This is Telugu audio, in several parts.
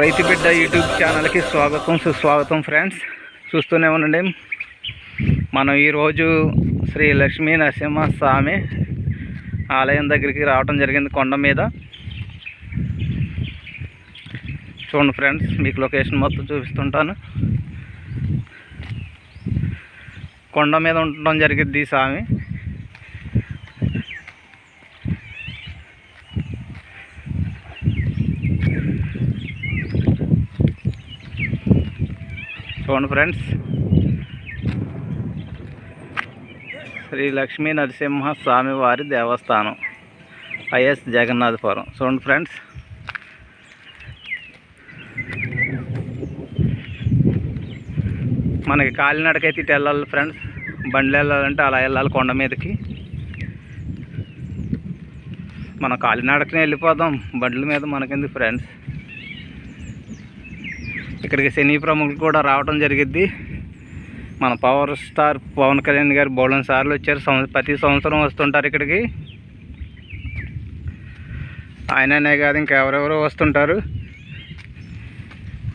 రైతు బిడ్డ యూట్యూబ్ ఛానల్కి స్వాగతం సుస్వాగతం ఫ్రెండ్స్. చూస్తూనే ఉండండి. మనం ఈరోజు శ్రీ లక్ష్మీ నరసింహ స్వామి ఆలయం దగ్గరికి రావడం జరిగింది కొండ మీద. చూడండి ఫ్రెండ్స్ మీకు లొకేషన్ మొత్తం చూపిస్తుంటాను. కొండ మీద ఉండడం జరిగింది ఈ స్వామి. చూడండి ఫ్రెండ్స్. శ్రీ లక్ష్మీ నరసింహ స్వామి వారి దేవస్థానం ఐఎస్ జగన్నాథపురం. చూడండి ఫ్రెండ్స్. మనకి కాలినడకైతే ఇటు వెళ్ళాలి ఫ్రెండ్స్. బండ్లు వెళ్ళాలంటే అలా వెళ్ళాలి కొండ మీదకి. మనం కాలినడకనే వెళ్ళిపోదాం. బండ్ల మీద మనకెందుకు ఫ్రెండ్స్? ఇక్కడికి సినీ ప్రముఖులు కూడా రావడం జరిగిద్ది. మన పవర్ స్టార్ పవన్ కళ్యాణ్ గారు బోళన్ సార్లు వచ్చారు. ప్రతి సంవత్సరం వస్తుంటారు ఇక్కడికి. ఆయననే కాదు ఇంకెవరెవరో వస్తుంటారు.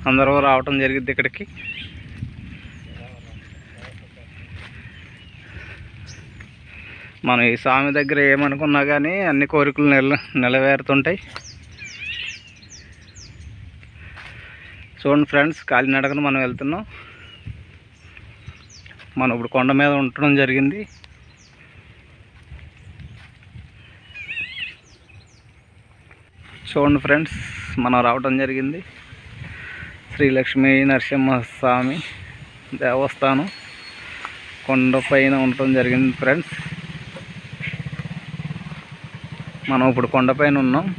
అందరూ రావటం జరిగింది ఇక్కడికి. మనం ఈ స్వామి దగ్గర ఏమనుకున్నా కానీ అన్ని కోరికలు నెల నెలవేరుతుంటాయి చూడండి ఫ్రెండ్స్ కాలినడకన మనం వెళ్తున్నాం. మనం ఇప్పుడు కొండ మీద ఉండడం జరిగింది. చూడండి ఫ్రెండ్స్ మనం రావటం జరిగింది. శ్రీ లక్ష్మీ నరసింహస్వామి దేవస్థానం కొండపైన ఉండటం జరిగింది ఫ్రెండ్స్. మనం ఇప్పుడు కొండపైన ఉన్నాం.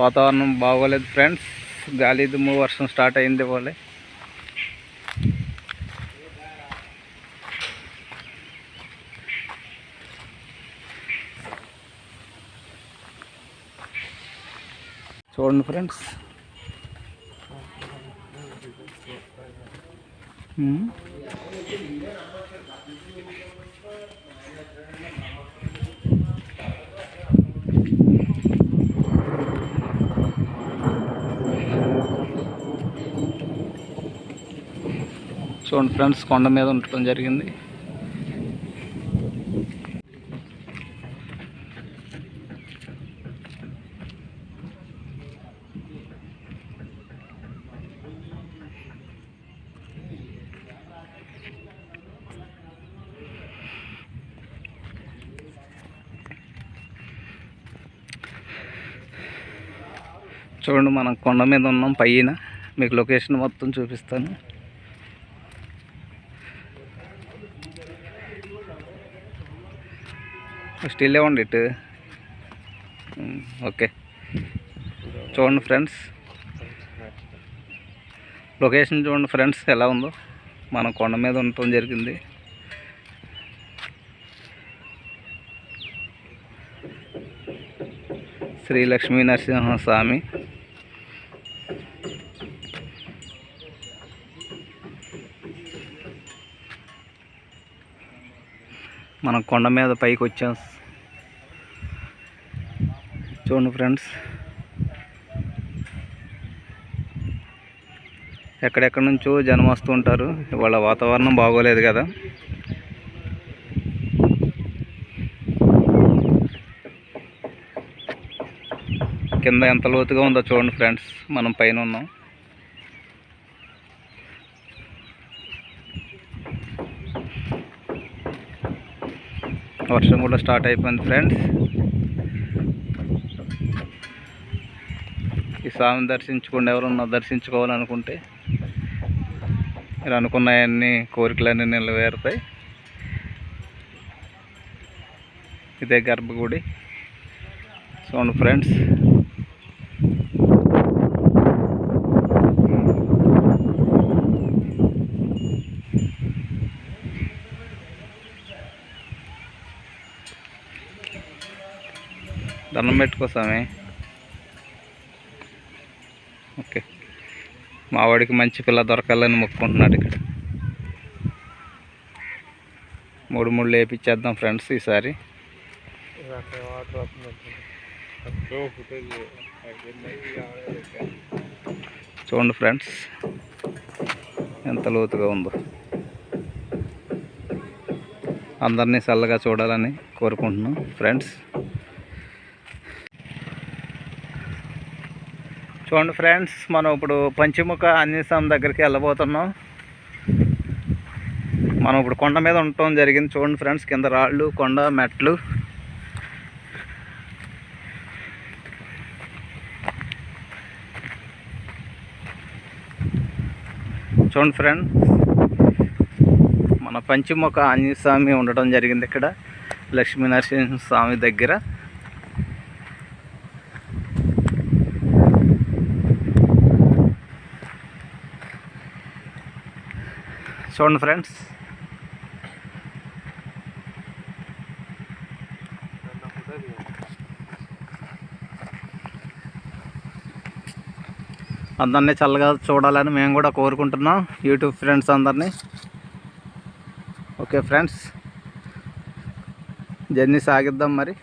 వాతావరణం బాగోలేదు ఫ్రెండ్స్. గాలి దుమ్ము వర్షం స్టార్ట్ అయింది పోలే చూడండి ఫ్రెండ్స్. ఉమ్. చూడండి ఫ్రెండ్స్ కొండ మీద ఉండటం జరిగింది. చూడండి మనం కొండ మీద ఉన్నాం పైన. మీకు లొకేషన్ మొత్తం చూపిస్తాను. స్టిల్ ఇవ్వండి ఇటు. ఓకే. చూడండి ఫ్రెండ్స్. లొకేషన్ చూడండి ఫ్రెండ్స్ ఎలా ఉందో. మనం కొండ మీద ఉండటం జరిగింది. శ్రీ లక్ష్మీ నరసింహ స్వామి. మనం కొండ మీద పైకి వచ్చాం. చూడండి ఫ్రెండ్స్. ఎక్కడెక్కడి నుంచో జనం వస్తూ ఉంటారు. ఇవాళ వాతావరణం బాగోలేదు కదా. కింద ఎంత లోతుగా ఉందో చూడండి ఫ్రెండ్స్. మనం పైన ఉన్నాం. వర్షం కూడా స్టార్ట్ అయిపోయింది ఫ్రెండ్స్. స్వామిని దర్శించుకోండి ఎవరన్నా దర్శించుకోవాలనుకుంటే మీరు అనుకున్నాయన్ని కోరికలన్నీ నిలవేరుతాయి ఇదే గర్భగుడి. చూడండి ఫ్రెండ్స్. దండం పెట్టుకోసామే మావాడికి మంచి పిల్ల దొరకాలని మొక్కుకుంటున్నాడు ఇక్కడ. మూడు మూడు లేపించేద్దాం ఫ్రెండ్స్ ఈసారి. చూడండి ఫ్రెండ్స్ ఎంత లోతుగా ఉందో. అందరినీ చల్లగా చూడాలని కోరుకుంటున్నాం. ఫ్రెండ్స్ చూడండి ఫ్రెండ్స్ మనం ఇప్పుడు పంచముఖ ఆంజనేయస్వామి దగ్గరికి వెళ్ళబోతున్నాం. మనం ఇప్పుడు కొండ మీద ఉండటం జరిగింది చూడండి ఫ్రెండ్స్ కింద రాళ్ళు కొండ మెట్లు. చూడండి ఫ్రెండ్స్ మన పంచముఖ ఆంజనేయ స్వామి ఉండటం జరిగింది ఇక్కడ లక్ష్మీ నరసింహ స్వామి దగ్గర. చూడండి ఫ్రెండ్స్. అందరినీ చల్లగా చూడాలని మేము కూడా కోరుకుంటున్నాం. యూట్యూబ్ ఫ్రెండ్స్ అందరినీ. ఓకే ఫ్రెండ్స్ జర్నీ సాగిద్దాం మరి.